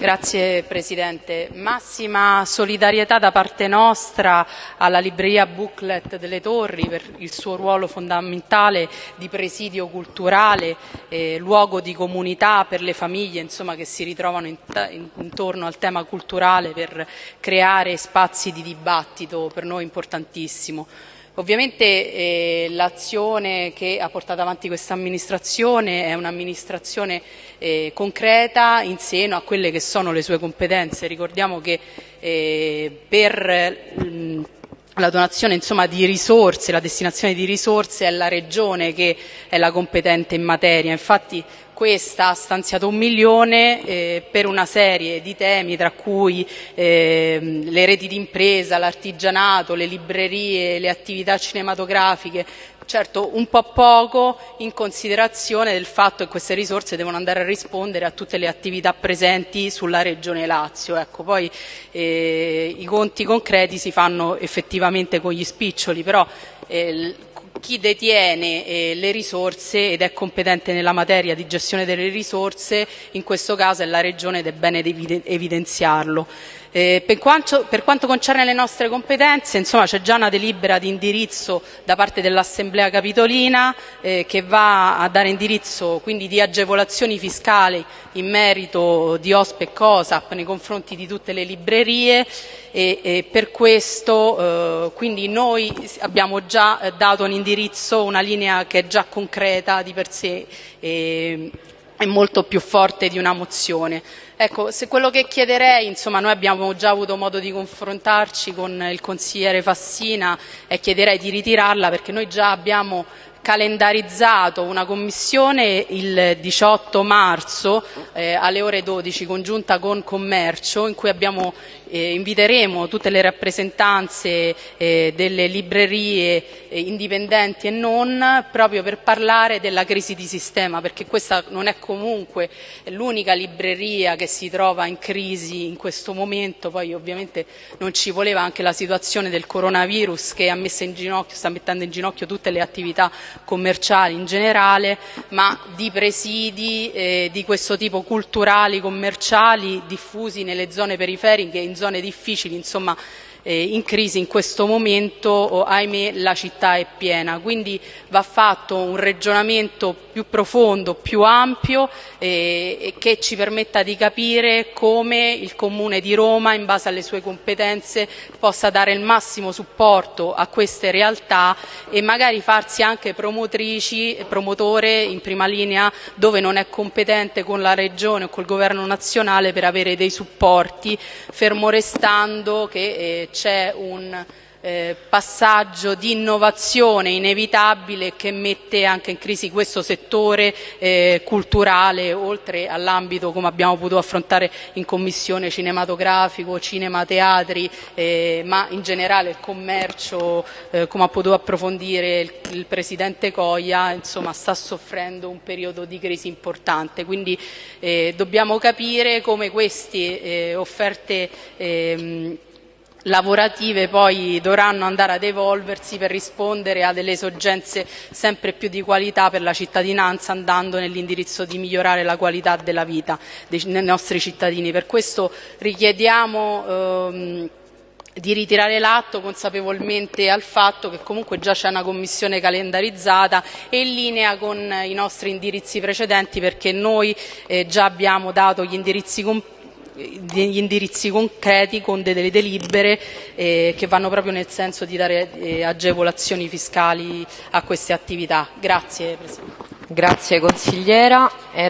Grazie Presidente. Massima solidarietà da parte nostra alla libreria Booklet delle Torri per il suo ruolo fondamentale di presidio culturale, eh, luogo di comunità per le famiglie insomma, che si ritrovano in, in, intorno al tema culturale per creare spazi di dibattito per noi importantissimo. Ovviamente eh, l'azione che ha portato avanti questa amministrazione è un'amministrazione eh, concreta in seno a quelle che sono le sue competenze. Ricordiamo che eh, per mh, la donazione insomma, di risorse, la destinazione di risorse è la Regione che è la competente in materia. Infatti questa ha stanziato un milione eh, per una serie di temi tra cui eh, le reti d'impresa, l'artigianato, le librerie, le attività cinematografiche, certo un po' poco in considerazione del fatto che queste risorse devono andare a rispondere a tutte le attività presenti sulla Regione Lazio. Ecco, poi eh, i conti concreti si fanno effettivamente con gli spiccioli, però eh, chi detiene eh, le risorse ed è competente nella materia di gestione delle risorse, in questo caso è la Regione ed è bene evidenziarlo. Eh, per, quanto, per, quanto, concerne le nostre competenze, c'è già una delibera di indirizzo da parte dell'Assemblea Capitolina eh, che va a dare indirizzo quindi di agevolazioni fiscali in merito di OSPE e COSAP nei confronti di tutte le librerie e, e per questo eh, quindi noi abbiamo già dato un indirizzo, una linea che è già concreta di per sé e, è molto più forte di una mozione. Ecco, se quello che chiederei, insomma, noi abbiamo già avuto modo di confrontarci con il consigliere Fassina e chiederei di ritirarla perché noi già abbiamo calendarizzato una commissione il 18 marzo eh, alle ore 12 congiunta con Commercio in cui abbiamo, eh, inviteremo tutte le rappresentanze eh, delle librerie eh, indipendenti e non proprio per parlare della crisi di sistema perché questa non è comunque l'unica libreria che si trova in crisi in questo momento, poi ovviamente non ci voleva anche la situazione del coronavirus che ha messo in ginocchio, sta mettendo in ginocchio tutte le attività commerciali in generale, ma di presidi eh, di questo tipo culturali, commerciali, diffusi nelle zone periferiche, in zone difficili, insomma eh, in crisi in questo momento, oh, ahimè, la città è piena. Quindi va fatto un ragionamento più profondo, più ampio eh, che ci permetta di capire come il Comune di Roma, in base alle sue competenze, possa dare il massimo supporto a queste realtà e magari farsi anche promotrici, promotore in prima linea dove non è competente con la Regione o col Governo nazionale per avere dei supporti, fermo restando che eh, c'è un eh, passaggio di innovazione inevitabile che mette anche in crisi questo settore eh, culturale oltre all'ambito come abbiamo potuto affrontare in commissione cinematografico, cinema, teatri eh, ma in generale il commercio eh, come ha potuto approfondire il, il Presidente Coia insomma, sta soffrendo un periodo di crisi importante. Quindi eh, dobbiamo capire come queste eh, offerte ehm, lavorative poi dovranno andare ad evolversi per rispondere a delle esigenze sempre più di qualità per la cittadinanza andando nell'indirizzo di migliorare la qualità della vita dei, nostri cittadini. Per questo richiediamo ehm, di ritirare l'atto consapevolmente al fatto che comunque già c'è una commissione calendarizzata e in linea con i nostri indirizzi precedenti perché noi eh, già abbiamo dato gli indirizzi completi degli indirizzi concreti con delle delibere eh, che vanno proprio nel senso di dare eh, agevolazioni fiscali a queste attività. Grazie Presidente. Grazie consigliera.